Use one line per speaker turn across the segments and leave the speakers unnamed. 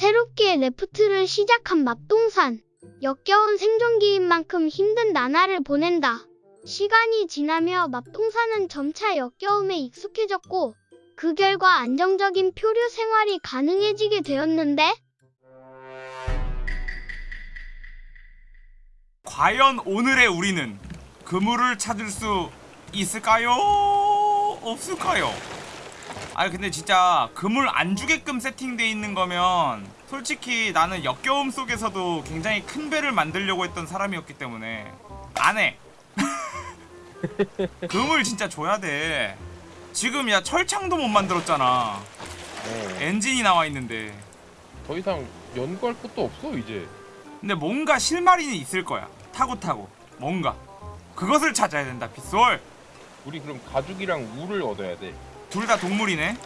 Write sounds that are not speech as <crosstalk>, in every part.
새롭게 레프트를 시작한 맙동산. 역겨운 생존기인 만큼 힘든 나날을 보낸다. 시간이 지나며 맙동산은 점차 역겨움에 익숙해졌고 그 결과 안정적인 표류 생활이 가능해지게 되었는데
과연 오늘의 우리는 그물을 찾을 수 있을까요? 없을까요? 아니 근데 진짜 그물 안 주게끔 세팅돼 있는 거면 솔직히 나는 역겨움 속에서도 굉장히 큰 배를 만들려고 했던 사람이었기 때문에 안해. 그물 <laughs> 진짜 줘야 돼. 지금 야 철창도 못 만들었잖아.
어,
엔진이 나와 있는데.
더 이상 연구할 것도 없어 이제.
근데 뭔가 실마리는 있을 거야. 타고 타고. 뭔가. 그것을 찾아야 된다 빗솔.
우리 그럼 가죽이랑 울을 얻어야 돼.
둘 다 동물이네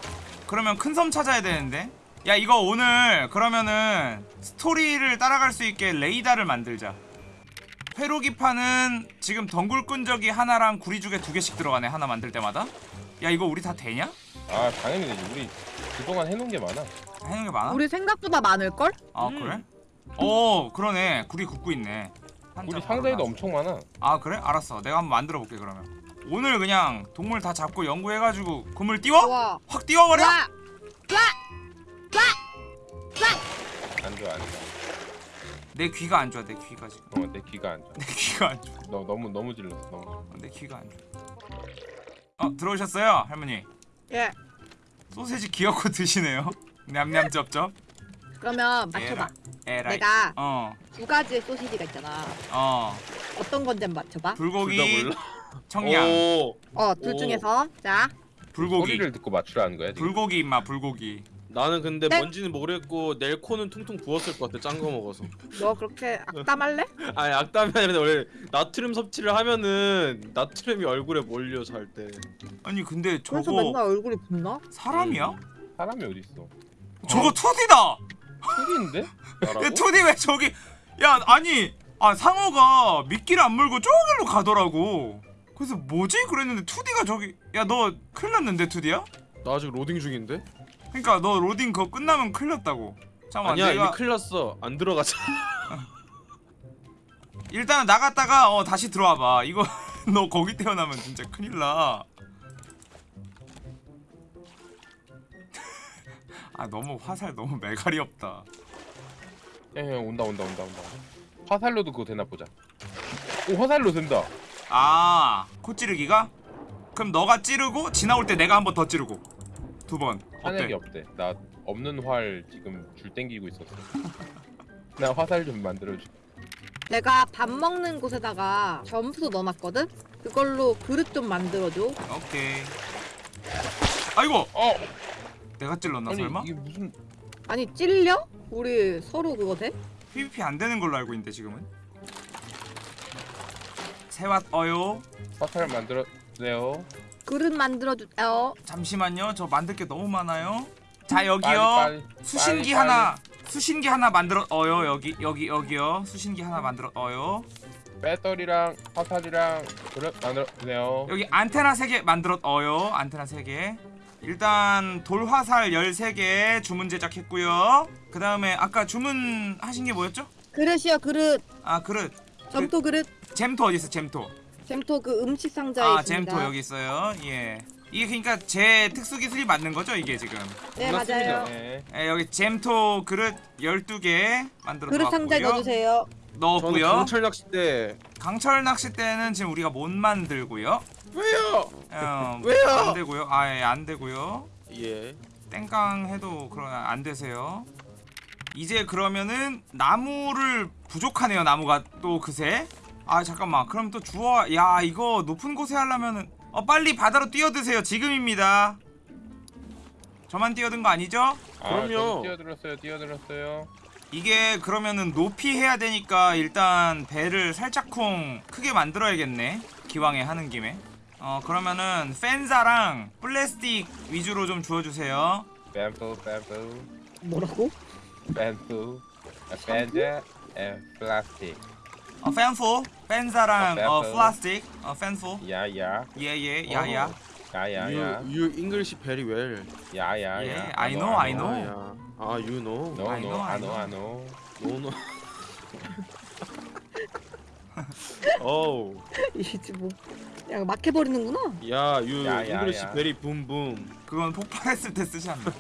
그러면 큰 섬 찾아야 되는데 야 이거 오늘 그러면은 스토리를 따라갈 수 있게 레이더를 만들자 회로기판은 지금 덩굴 끈적이 하나랑 구리죽에 두 개씩 들어가네 하나 만들 때마다 야 이거 우리 다 되냐?
아 당연히 되지. 우리 그동안 해놓은 게 많아.
해놓은 게 많아?
우리 생각보다 많을걸?
아 그래? 오 그러네 구리 굽고 있네 한
우리
장
상자에도 엄청 많아.
아 그래? 알았어 내가 한번 만들어 볼게 그러면 오늘 그냥 동물 다 잡고 연구해가지고 그물 띄워?
좋아.
확 띄워버려?
와.
안 좋아 안 좋아.
내 귀가 안 좋아 내 귀가 지금
어, 내 귀가 안 좋아. <laughs>
내 귀가 안 좋아
너 너무 너무 질렀어. 너무.
어, 내 귀가 안 좋아 어 들어오셨어요 할머니
예.
소세지 귀엽고 드시네요 냠냠 쩝쩝
그러면 맞춰봐.
에라이
내가
어어
두 가지의 소시지가 있잖아. 어떤 건지 한번 맞춰봐.
불고기 청양
오,
어, 둘
오.
중에서 자.
불고기
소리를 듣고 맞추라는 거야 지금.
불고기 임마 불고기
나는 근데
네?
뭔지는 모르겠고 내일 코는 퉁퉁 부었을 것 같아. 짠 거 먹어서.
너 그렇게 악담할래? <laughs>
아니 악담이 아니라 원래 나트륨 섭취를 하면은 나트륨이 얼굴에 몰려 잘 때.
아니 근데
그래서
저거
맨날 얼굴이 붓나?
사람이야?
사람이 어디 있어?
저거 2D다
소리인데? <laughs>
야
나라고?
2D 왜 저기 야 아니 아 상어가 미끼를 안 물고 저길로 가더라고 그래서 뭐지 그랬는데 2D가 저기 야 너 큰일 났는데 2D야?
나 아직 로딩 중인데?
그니까 너 로딩 그거 끝나면 큰일 났다고 잠깐만
아니야
내가
이미 큰일 났어. 안 들어가자. <laughs>
일단은 나갔다가 어 다시 들어와봐 이거 <laughs> 너 거기 태어나면 진짜 큰일 나 <laughs> 아 너무 화살 너무 매갈이 없다
야, 야 온다 온다 온다 온다. 화살로도 그거 되나 보자. 오 화살로 된다.
아 코찌르기가? 그럼 너가 찌르고 지나올 때 내가 한 번 더 찌르고 두 번 어때?
없대. 나 없는 활 지금 줄 땡기고 있었어. <laughs> 나 화살 좀 만들어줘.
내가 밥 먹는 곳에다가 점수 넣어놨거든? 그걸로 그릇 좀 만들어줘.
오케이 아이고
어
내가 찔렀나
아니
설마?
이게 무슨
아니 찔려? 우리 서로 그거 돼?
PVP 안 되는 걸로 알고 있는데 지금은 새맛 어요.
화살 만들었네요.
그릇 만들어주세요.
잠시만요. 저 만들 게 너무 많아요. 자 여기요.
빨리, 빨리,
수신기
빨리,
하나 수신기 하나 만들어 어요. 여기 여기 여기요. 수신기 하나 만들어 어요.
배터리랑 화살이랑 그릇 만들었네요.
여기 안테나 3개 만들어 어요. 안테나 3개. 일단 돌화살 13개 주문 제작했고요. 그 다음에 아까 주문하신 게 뭐였죠?
그릇이요 그릇.
아 그릇
점토 그릇.
잼토 어디 있어 잼토
잼토 그 음식 상자에
아
있습니다.
잼토 여기 있어요 예 이게 그러니까 제 특수 기술이 맞는 거죠 이게 지금
네
끝났습니다.
맞아요.
네.
예, 여기 잼토 그릇 12개 만들어
그릇 상자에
놓았고요.
넣어 주세요.
저는
넣었고요
강철 낚싯대.
강철 낚싯대는 지금 우리가 못 만들고요
왜요?
어, <laughs>
왜요?
안 되고요 아예 안 되고요
예.
땡깡 해도 그러 안 되세요 이제 그러면은 나무를 부족하네요 나무가 또 그새 아 잠깐만 그럼 또 주워 야 이거 높은 곳에 하려면은 어 빨리 바다로 뛰어드세요 지금입니다 저만 뛰어든 거 아니죠?
아,
그럼요.
뛰어들었어요. 뛰어들었어요.
이게 그러면은 높이 해야 되니까 일단 배를 살짝쿵 크게 만들어야겠네 기왕에 하는 김에 어 그러면은 펜사랑 플라스틱 위주로 좀 주워주세요
뱀프 뱀프
뭐라고?
뱀프 벤자 앤 플라스틱.
어 펜포 펜사랑
어,
어. 플라스틱 어 펜포
야야
예예 야야
야야야
You, you English very well.
야야야.
예, I know, I know.
야, 야. 아 유노
노
I
노
know, I
아노
know.
아노
노노 어우
이지 뭐. 야 막 해버리는구나.
야유
야, 야,
잉글리시
야.
베리 붐붐
그건 폭발했을 때 쓰지 않나 <laughs>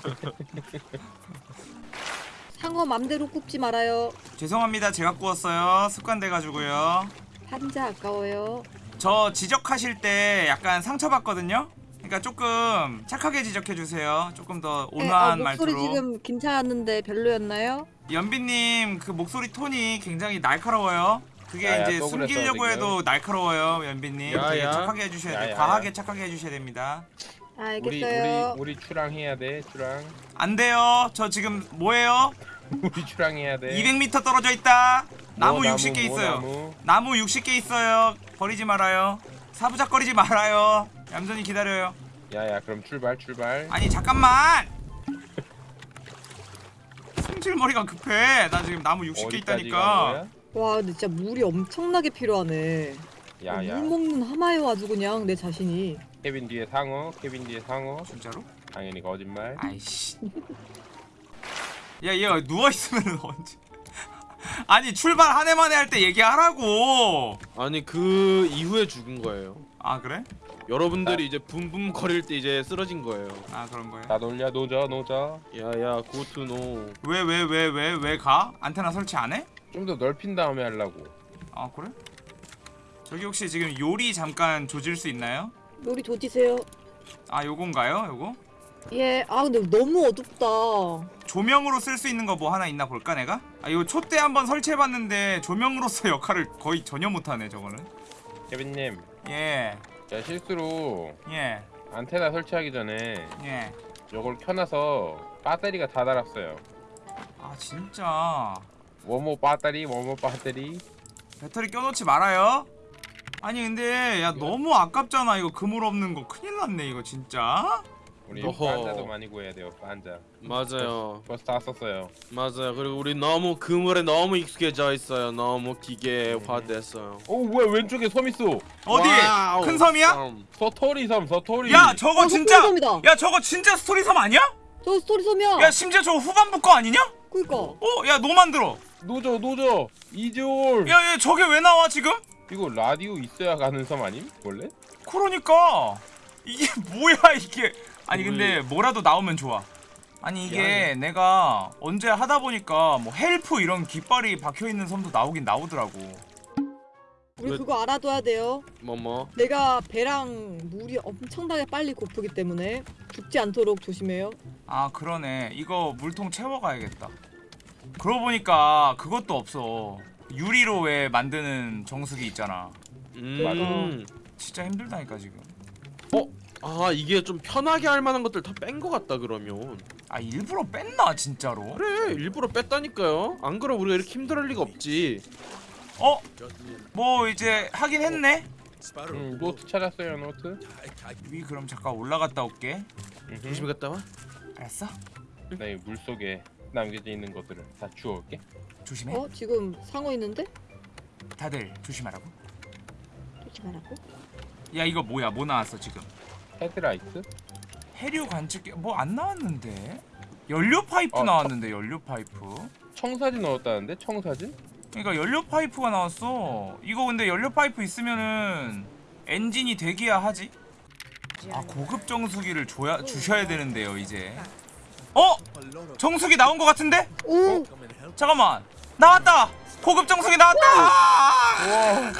상어 맘대로 굽지 말아요.
죄송합니다 제가 구웠어요 습관 돼가지고요
한자 아까워요.
저 지적하실 때 약간 상처받거든요 그러니까 조금 착하게 지적해주세요 조금 더
네,
온화한
어, 목소리
말투로
지금 괜찮았는데 별로였나요?
연비님 그 목소리 톤이 굉장히 날카로워요. 그게
야, 야,
이제 숨기려고. 해도 날카로워요, 연비님.
야, 야.
착하게 해주셔야
야,
돼요.
야,
과하게
야.
착하게 해주셔야 됩니다.
우리
알겠어요.
우리 우리 출항해야 돼 출항
안 돼요. 저 지금 뭐예요? <laughs>
우리 출항해야 돼
200m 떨어져 있다. 나무
뭐
60개
뭐
있어요.
나무.
나무 60개 있어요. 버리지 말아요. 사부작거리지 말아요. 얌전히 기다려요.
야야 그럼 출발 출발
아니 잠깐만. 승질머리가 급해. 나 지금 나무 60개
어디까지
있다니까.
와 근데 진짜 물이 엄청나게 필요하네.
야야
물 먹는 하마요 아주 그냥 내 자신이.
케빈 뒤에 상어 케빈 뒤에 상어
진짜로?
당연히 거짓말
아이씨. 야, 얘 누워 있으면 <laughs> 언제? 아니 출발 한 해만에 할 때 얘기하라고.
아니 그 이후에 죽은 거예요
아 그래?
여러분들이 이제 붐붐 거릴 때 이제 쓰러진 거예요
아 그런 거야.
다 놀려 노져 노져
야야 고투노
왜 왜 왜 왜 왜 가? 안테나 설치 안 해?
좀 더 넓힌 다음에 하려고
아 그래? 저기 혹시 지금 요리 잠깐 조질 수 있나요?
요리 조지세요.
아 요건가요? 요거?
예. 아 근데 너무 어둡다.
조명으로 쓸 수 있는 거 뭐 하나 있나 볼까 내가? 아 이거 촛대 한번 설치해봤는데 조명으로서 <laughs> 역할을 거의 전혀 못하네 저거는.
케빈님
예,
제가 실수로
예,
안테나 설치하기 전에
예.
이걸 켜놔서 배터리가 다 달았어요
아 진짜.
뭐뭐 배터리 뭐뭐 배터리
배터리 껴놓지 말아요. 아니 근데 야 너무 아깝잖아 이거 그물 없는 거 큰일 났네 이거 진짜.
우리
어허.
판자도 많이 구해야 돼요 판자
맞아요
벌써 다 썼어요
맞아요 그리고 우리 너무 그물에 너무 익숙해져 있어요 너무 기계화됐어요
오 뭐야 왼쪽에 섬 있어
어디?
wow.
큰 섬이야?
섬.
스토리 섬 스토리
야 저거
어,
진짜.
스토리섬이다.
야 저거 진짜 스토리 섬 아니야?
저 스토리 섬이야.
야 심지어 저거 후반부 거 아니냐?
그니까.
어? 야너 만들어.
노져 노져 이지올
야, 야 저게 왜 나와 지금?
이거 라디오 있어야 가는 섬 아님 원래?
그러니까 이게 뭐야 이게 아니 근데 뭐라도 나오면 좋아. 아니 이게
미안해.
내가 언제 하다 보니까 뭐 헬프 이런 깃발이 박혀 있는 섬도 나오긴 나오더라고.
우리
왜-
그거 알아둬야 돼요.
뭐뭐?
내가 배랑 물이 엄청나게 빨리 고프기 때문에 죽지 않도록 조심해요.
아 그러네. 이거 물통 채워가야겠다. 그러고 보니까 그것도 없어. 유리로 왜 만드는 정수기 있잖아.
음.
진짜 힘들다니까 지금
아 이게 좀 편하게 할 만한 것들 다뺀거 같다 그러면
아 일부러 뺐나 진짜로?
그래 일부러 뺐다니까요 안 그럼 우리가 이렇게 힘들할 리가 없지
어? 뭐 이제 하긴 했네
응 노트 찾았어요 노트
위 그럼 잠깐 올라갔다 올게
음흠.
조심히 갔다 와
알았어?
나이 물속에 남겨져 있는 것들을 다 주워올게
조심해
어? 지금 상어 있는데?
다들 조심하라고
조심하라고?
야 이거 뭐야 뭐 나왔어 지금
헤드라이트?
해류 관측기 뭐 안 나왔는데? 연료 파이프
어,
나왔는데 연료 파이프.
청사진 넣었다는데? 청사진?
그러니까 연료 파이프가 나왔어. 이거 근데 연료 파이프 있으면은 엔진이 되기야 하지? 아 고급 정수기를 줘야 주셔야 되는데요 이제. 어? 정수기 나온 것 같은데?
오!
잠깐만. 나왔다! 고급 정수기 나왔다!
와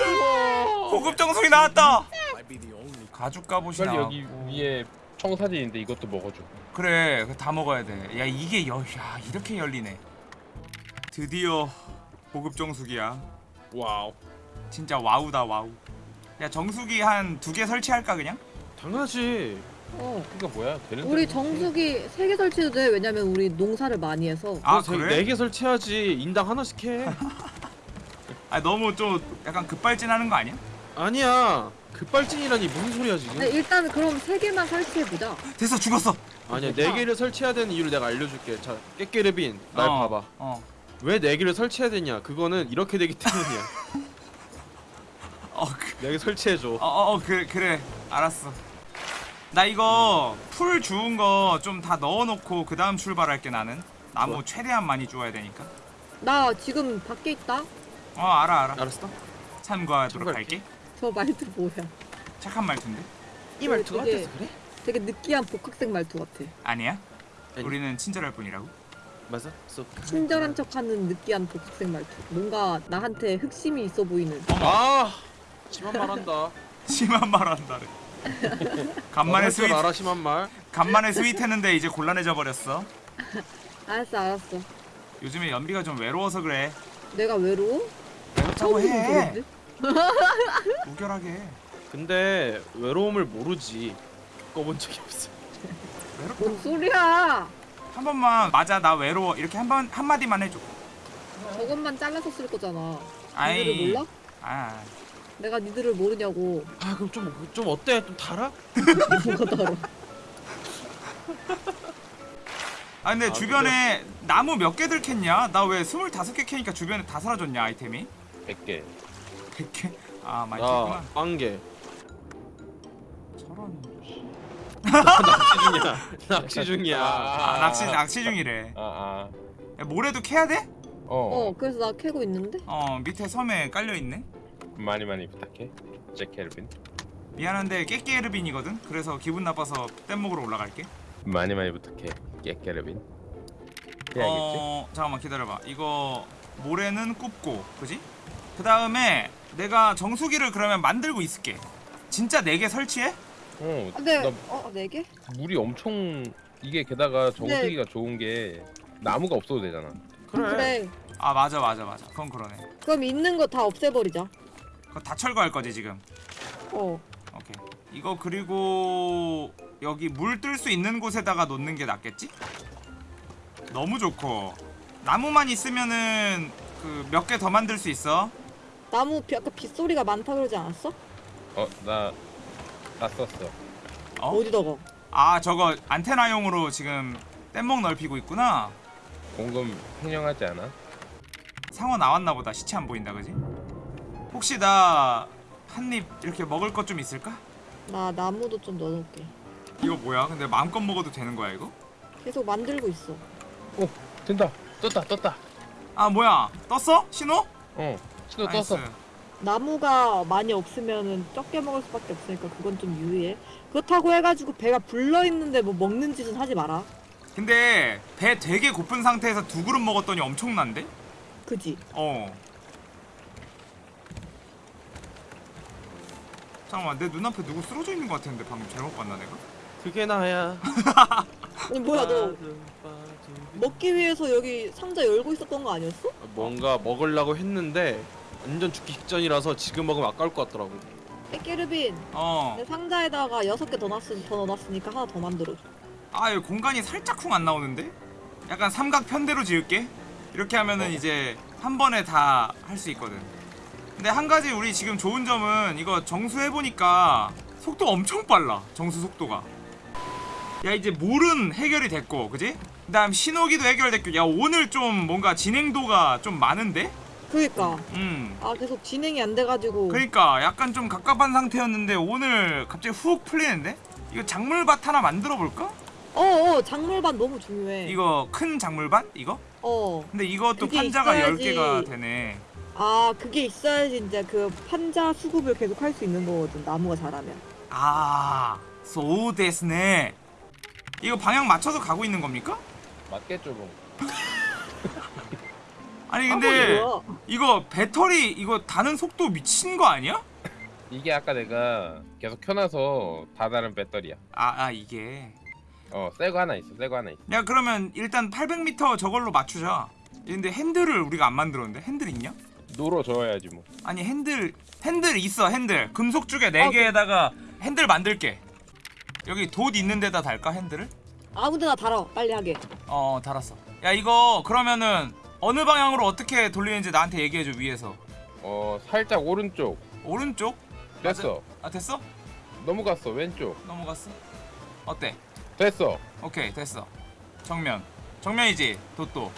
고급 정수기 나왔다 가죽 갑옷이
빨리
나왔고
여기 위에 청사진인데 이것도 먹어줘
그래 다 먹어야 돼야 이게 여, 야 이렇게 열리네 드디어 고급 정수기야
wow
진짜 wow다 wow 야 정수기 한 두 개 설치할까 그냥?
당연하지
어.
이거 뭐야 되는
우리 정수기 3개 설치해도 돼. 왜냐면 우리 농사를 많이 해서.
아
그래?
그래?
네개 설치해야지 인당 하나씩 해 <laughs>
아 너무 좀 약간 급발진하는 거 아니야?
아니야 급발진이라니 무슨 소리야 지금
네, 일단 그럼 3개만 설치해보자.
됐어 죽었어
아니야 네 개를 설치해야 되는 이유를 내가 알려줄게 자 깨깨레빈 날
어,
봐봐
어.
왜 네 개를 설치해야 되냐 그거는 이렇게 되기 때문이야 <laughs>
어, 그,
네개 설치해줘
어, 어, 어, 그래, 그래, 알았어. 나 이거 풀 주운 거 좀 다 넣어놓고 그 다음 출발할게 나는. 나무
좋아.
최대한 많이 주워야 되니까
나 지금 밖에 있다.
어 알아 알아
알았어?
참고하도록
참고할게.
할게
저 말투 뭐야?
착한 말투인데
이 말투가
되게-
어때서 그래?
되게 느끼한 복학생 말투 같아.
아니야?
아니.
우리는 친절할 뿐이라고
맞아? 쏙.
친절한 척하는 느끼한 복학생 말투. 뭔가 나한테 흑심이 있어 보이는.
아 심한 말 한다. <laughs>
심한 말 한다래 간만에
할줄
sweet
알아 심한 말.
간만에 sweet했는데 이제 곤란해져 버렸어
알았어, 알았어.
요즘에 연비가 좀 외로워서 그래
내가 외로워?
외롭다고 해? <laughs> 무결하게
근데 외로움을 모르지. 꿔본 적이 없어.
외롭다
뭔 소리야?
한 번만 맞아 나 외로워 이렇게 한 번 한마디만 해줘
저것만 잘라서 쓸 거잖아.
아이
니들을 몰라?
아
내가 니들을 모르냐고.
아 그럼 좀 좀 어때? 좀 달아?
뭐가 다뤄.
아 근데
아,
주변에 나무 몇 개들 캤냐? 나왜 25개 캐니까 주변에 다 사라졌냐 아이템이?
100개
100개? 아 많이
나
캤구나
빵개.
저런
낚시 중이야. <laughs> 낚시 중이야.
아 낚시 낚시 중이래
아아
야, 모래도 캐야 돼?
어,
어, 그래서 나 캐고 있는데?
어 밑에 섬에 깔려있네
많이 많이 부탁해 잭케르빈
미안한데 깨깨르빈이거든? 그래서 기분 나빠서 뗏목으로 올라갈게
많이 많이 부탁해 깨케르빈 해야겠지?
어 잠깐만 기다려봐 이거 모래는 굽고 그지? 그 다음에 내가 정수기를 그러면 만들고 있을게 진짜 4개 설치해?
어,
아, 네.
나
어, 네 개?
물이 엄청 이게 게다가 정수기가 좋은 게 나무가 없어도 되잖아
그래.
그래.
아 맞아 맞아 맞아 그건 그러네
그럼 있는 거 다 없애버리자.
그거 다 철거할 거지 지금
어.
오케이 이거 그리고 여기 물 뜰 수 있는 곳에다가 놓는 게 낫겠지? 너무 좋고 나무만 있으면은 그 몇 개 더 만들 수 있어
나무 비, 아까 빗소리가 많다 그러지 않았어?
어나 다 썼어
어?
어디다가?
아 저거 안테나용으로 지금 뗏목 넓히고 있구나
공금 횡령하지 않아?
상어 나왔나 보다 시체 안 보인다 그지? 혹시 나 한 입 이렇게 먹을 것 좀 있을까?
나 나무도 좀 넣어놓을게.
이거 뭐야? 근데 마음껏 먹어도 되는 거야 이거?
계속 만들고 있어.
오 된다 떴다 떴다
아 뭐야 떴어? 신호?
어 신호. 떴어
나무가 많이 없으면은 적게 먹을 수밖에 없으니까 그건 좀 유의해. 그렇다고 해가지고 배가 불러 있는데 뭐 먹는 짓은 하지 마라.
근데 배 되게 고픈 상태에서 두 그릇 먹었더니 엄청난데?
그지?
어 잠깐만 내 눈앞에 누구 쓰러져 있는 것 같았는데 방금 잘못 봤나 내가?
그게 나야. <laughs>
아니 뭐야 너 먹기 위해서 여기 상자 열고 있었던 거 아니었어?
뭔가 먹으려고 했는데 완전 죽기 직전이라서 지금 먹으면 아까울 것 같더라고.
깨르빈
어.
내 상자에다가 여섯 개 더 넣어놨으니까 하나 더 만들어줘.
아 여기 공간이 살짝 쿵 안 나오는데? 약간 삼각 편대로 지을게 이렇게 하면은 이제 한 번에 다 할 수 있거든 근데 한 가지 우리 지금 좋은 점은 이거 정수해보니까 속도 엄청 빨라 정수 속도가 야 이제 물은 해결이 됐고 그지? 그 다음 신호기도 해결됐고 야 오늘 좀 뭔가 진행도가 좀 많은데?
그니까
음
아 계속 진행이 안 돼가지고
그러니까 약간 좀 갑갑한 상태였는데 오늘 갑자기 훅 풀리는데? 이거 작물밭 하나 만들어 볼까?
어어 작물반 너무 중요해.
이거 큰 작물밭? 이거?
어.
근데 이것도 판자가
있어야지.
10개가 되네.
아 그게 있어야지 이제 그 판자 수급을 계속 할 수 있는 거거든 나무가 자라면.
아, so 데스네. 이거 방향 맞춰서 가고 있는 겁니까?
맞겠죠 뭐 <laughs>
아니
아,
근데
뭐야?
이거 배터리 이거 다는 속도 미친 거 아니야?
이게 아까 내가 계속 켜놔서 다 다른 배터리야
아, 아 이게.
어새 거 하나 있어 새 거 하나 있어
야 그러면 일단 800m 저걸로 맞추자. 근데 핸들을 우리가 안 만들었는데 핸들 있냐?
노로 저어야지 뭐
아니 핸들 핸들 있어 핸들 금속 주개
아,
4개에다가 핸들 만들게. 여기 돛 있는 데다 달까 핸들을?
아무데나 달아 빨리 하게.
어 달았어. 야 이거 그러면은 어느 방향으로 어떻게 돌리는지 나한테 얘기해줘 위에서.
어 살짝 오른쪽
오른쪽?
됐어
아 됐어?
넘어갔어 왼쪽
넘어갔어? 어때?
됐어
오케이 됐어. 정면. 정면이지 도또.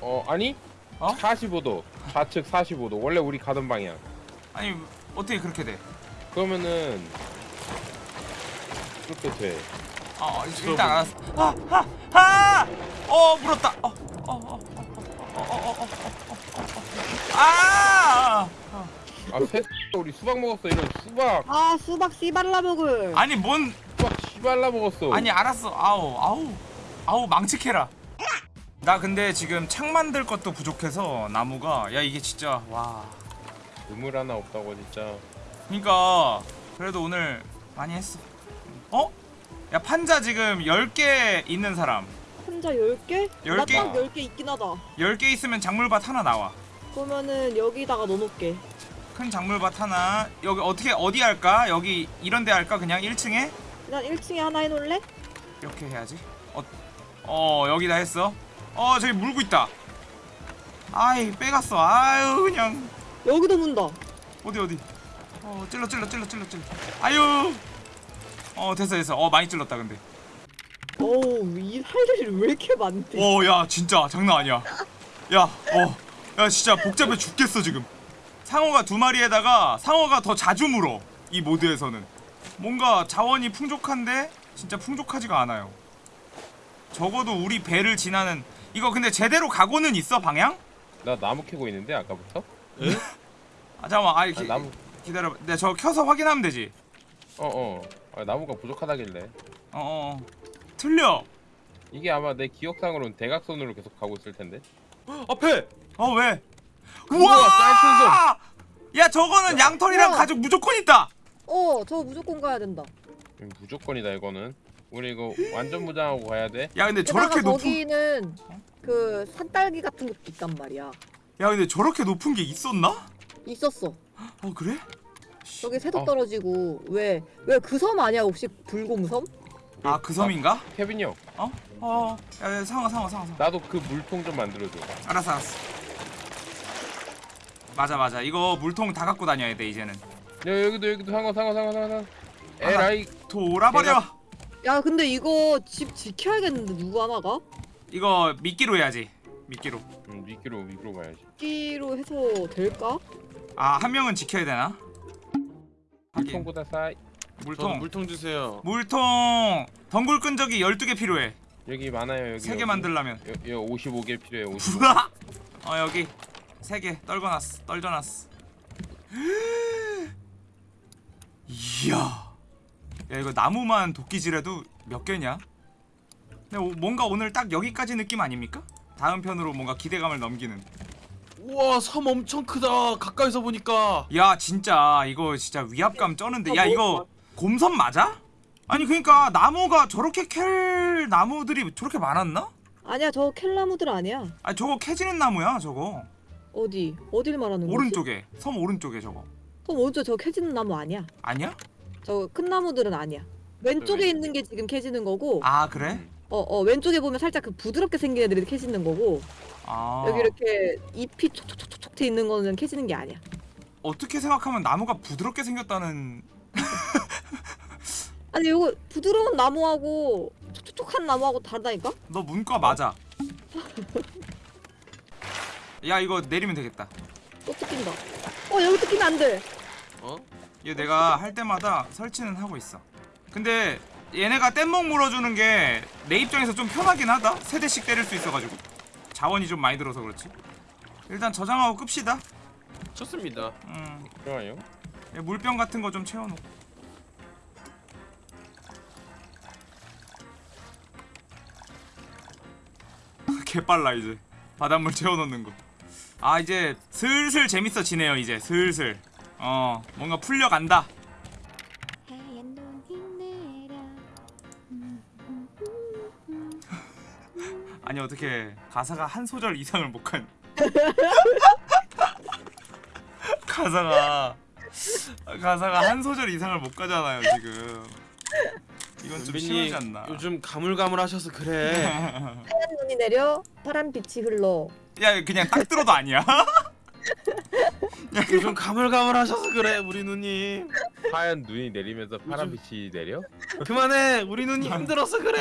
어 아니
어?
45도 좌측 45도 원래 우리 가던 방향
아니 어떻게 그렇게 돼?
그러면은 이렇게 돼
어 일단 알았어 아 아 아 어 물었다 어어 어 어 어 어 어 아
아 새. 우리 수박 먹었어 이런 수박.
아 수박 씨발라 먹을.
아니 뭔
수박 씨발라 먹었어.
아니 알았어 아우 아우 아우 망치캐라 나 근데 지금 창 만들 것도 부족해서 나무가 야 이게 진짜 와
우물 하나 없다고 진짜.
그니까 그래도 오늘 많이 했어 어? 야 판자 지금 10개 있는 사람
혼자 10개?
열 개?
나딱 10개 있긴 하다.
10개 있으면 작물밭 하나 나와
그러면은 여기다가 넣어놓을게.
큰 작물밭 하나 여기 어떻게 어디 할까? 여기 이런 데 할까? 그냥 1층에?
난 1층에 하나 해놓을래?
이렇게 해야지 어, 어 여기다 했어 어 저기 물고 있다 아이 빼갔어 아유 그냥
여기도 문다.
어디 어디 어 찔러 찔러 찔러 찔러 찔러 아유 어 됐어 됐어. 어 많이 찔렀다 근데.
어우 이할 일이 왜 이렇게 많대?
어야 진짜 장난 아니야. 야어야 진짜 복잡해 죽겠어 지금. 상어가 두 마리에다가 상어가 더 자주 물어 이 모드에서는. 뭔가 자원이 풍족한데 진짜 풍족하지가 않아요. 적어도 우리 배를 지나는 이거 근데 제대로 가고는 있어 방향?
나 나무 캐고 있는데 아까부터.
아 잠깐만. 아
아,
기,
나무.
기다려봐. 내가 저거 켜서 확인하면 되지.
어 어. 아, 나무가 부족하다길래.
어어 틀려
이게 아마 내 기억상으로는 대각선으로 계속 가고 있을 텐데. <gasps>
앞에
어 왜?
우와.
야 저거는 양털이랑
우와.
가죽 무조건 있다.
어, 저 무조건 가야 된다.
음, 무조건이다 이거는. 우리 이거 완전 무장하고 가야 돼.
야 근데 저렇게 높은
저기는 그 산딸기 같은 것도 있단 말이야.
야 근데 저렇게 높은 게 있었나?
있었어.
어 그래?
저기 새도
어.
떨어지고 왜 왜 그 섬 아니야 혹시 불곰섬?
아 그 섬인가?
케빈이 형.
어? 어. 야, 야 상어 상어 상어 상어.
나도 그 물통 좀 만들어줘.
알았어 알았어. 맞아 맞아 이거 물통 다 갖고 다녀야 돼 이제는.
야 여기도 여기도 상어 상어 상어 상어 상어.
아,
에라이.
돌아버려.
내가-
야 근데 이거 집 지켜야겠는데 누구 하나가?
이거 미끼로 해야지. 미끼로.
음, 미끼로 미끼로 가야지.
끼로 해서 될까?
아 한 명은 지켜야 되나?
싸.
저도
물통.
물통 주세요.
물통 덩굴 끈적이 12개 필요해.
여기 많아요 여기.
3개
여기.
만들려면.
여, 여 55개 필요해. 55.
우와! 어 여기 세개 떨궈놨어 떨져놨어 이야 야 이거 나무만 도끼질해도 몇 개냐? 근데 오- 뭔가 오늘 딱 여기까지 느낌 아닙니까? 다음 편으로 뭔가 기대감을 넘기는
우와 섬 엄청 크다. 가까이서 보니까.
야 진짜 이거 진짜 위압감 쩌는데 야
뭐,
이거 곰섬 맞아? 아니 그니까 나무가 저렇게 캘 나무들이 저렇게 많았나?
아니야 저 켈라무들 아니야.
아니 저거 캐지는 나무야 저거
어디 어딜 말하는 거지?
오른쪽에 섬 오른쪽에 저거
그럼 오른쪽 저 캐지는 나무 아니야.
아니야?
저 큰 나무들은 아니야. 왼쪽에
왼쪽에.
있는 게 지금 캐지는 거고,
아 그래?
어, 어, 왼쪽에 보면 살짝 그 부드럽게 생긴 애들이 캐지는 거고,
아
여기 이렇게 잎이 촉촉촉촉 돼 있는 거는 캐지는 게 아니야.
어떻게 생각하면 나무가 부드럽게 생겼다는 <laughs>
아니, 이거 부드러운 나무하고 촉촉촉한 나무하고 다르다니까?
너 문과 맞아 야 이거 내리면 되겠다
또 뜯긴다. 어, 여기 뜯기면 안 돼.
어?
이거 내가 할 때마다 설치는 하고 있어 근데 얘네가 뗏목 물어주는 게 내 입장에서 좀 편하긴 하다. 세 대씩 때릴 수 있어가지고. 자원이 좀 많이 들어서 그렇지. 일단 저장하고 끕시다.
좋습니다.
음,
좋아요.
얘 물병 같은 거 좀 채워놓고. <laughs> 개빨라 이제. 바닷물 채워놓는 거 아 이제 슬슬 재밌어지네요 이제. 슬슬. 어 뭔가 풀려간다 아니 어떻게 가사가 한 소절 이상을 못 간? <laughs> 가사가 가사가 한 소절 이상을 못 가잖아요 지금. 이건 좀 심하지 않나?
요즘 가물가물하셔서 그래. <laughs>
하얀 눈이 내려, 파란 빛이 흘러.
야 그냥 딱 들어도 아니야. <laughs>
요즘 가물가물하셔서 그래 우리 누님.
하얀 눈이 내리면서 파란 빛이 내려?
그만해 우리 누님 힘들어서 그래.